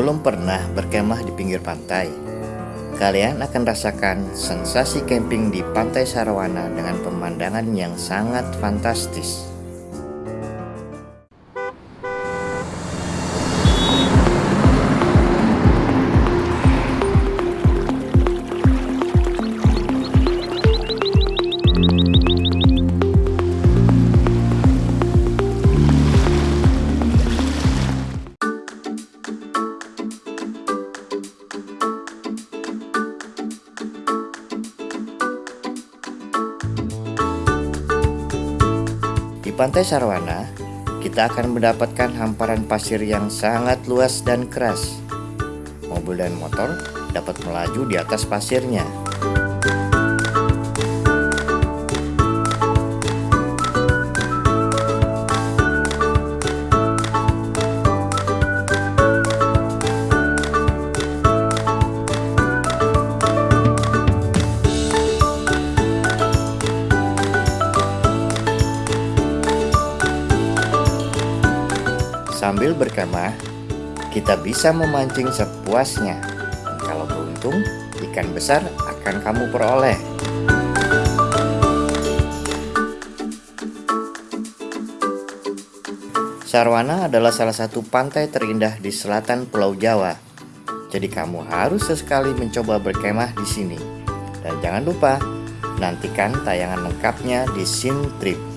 Belum pernah berkemah di pinggir pantai? Kalian akan rasakan sensasi camping di Pantai Sarawana dengan pemandangan yang sangat fantastis. Pantai Sarwana, kita akan mendapatkan hamparan pasir yang sangat luas dan keras. Mobil dan motor dapat melaju di atas pasirnya. Sambil berkemah, kita bisa memancing sepuasnya. Dan kalau beruntung, ikan besar akan kamu peroleh. Sarwana adalah salah satu pantai terindah di selatan Pulau Jawa. Jadi kamu harus sesekali mencoba berkemah di sini. Dan jangan lupa, nantikan tayangan lengkapnya di Sim Trip.